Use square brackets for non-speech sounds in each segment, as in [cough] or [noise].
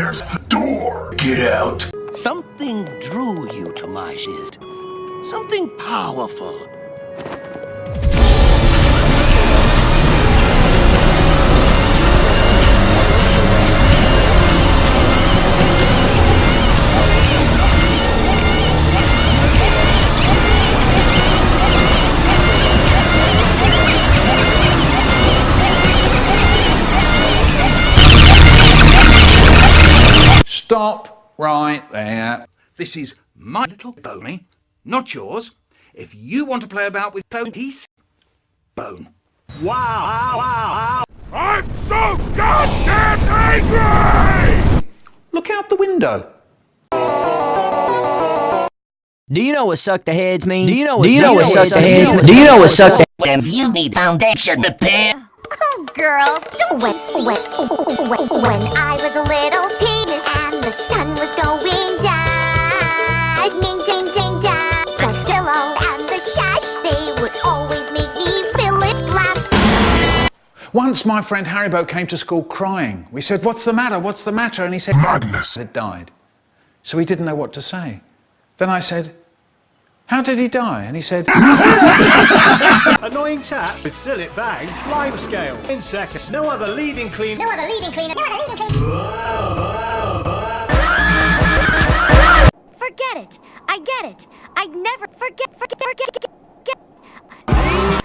There's the door. Get out. Something drew you to my shift. Something powerful. Stop right there. This is my little pony, not yours. If you want to play about with bone piece, bone. Wow, wow, wow. I'm so goddamn angry! Look out the window. Do you know what suck the heads means? Do you know Do you know what suck the heads? means? Do you know what suck the [laughs] When you need foundation repair, Oh, girls, don't when, when, when, when I was a little penis Once my friend Haribo came to school crying. We said, What's the matter? What's the matter? And he said, Magnus. had died. So he didn't know what to say. Then I said, How did he die? And he said, [laughs] Annoying tap with Cillit Bang, Lime Scale, in seconds. No other leading clean. No other leading cleaner, no other leading cleaner. Forget it. I get it. I never forget. Forget. Forget. Get. Get. get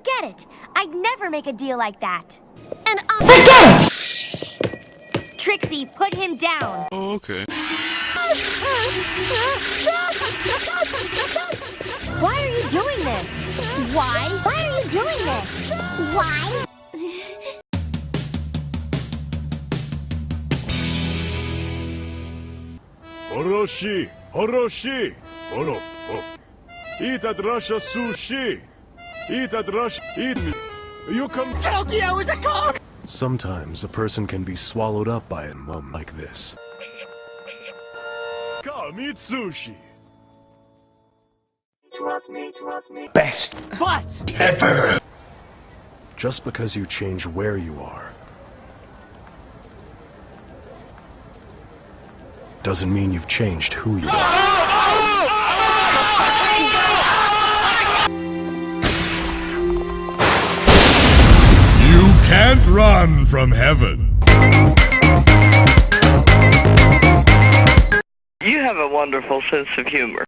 forget. Forget it. I'd never make a deal like that. And I forget it. Trixie, put him down. Oh, okay. Why are you doing this? Why? Why are you doing this? Why? Horoshi, Horoshi, Horo, oh. Eat at Russia sushi. Eat at Rush. eat me. You come. Tokyo is a cock! Sometimes a person can be swallowed up by a mum like this. Come eat sushi. Trust me, trust me. Best. But! Ever. Just because you change where you are doesn't mean you've changed who you are. Can't run from heaven. You have a wonderful sense of humor.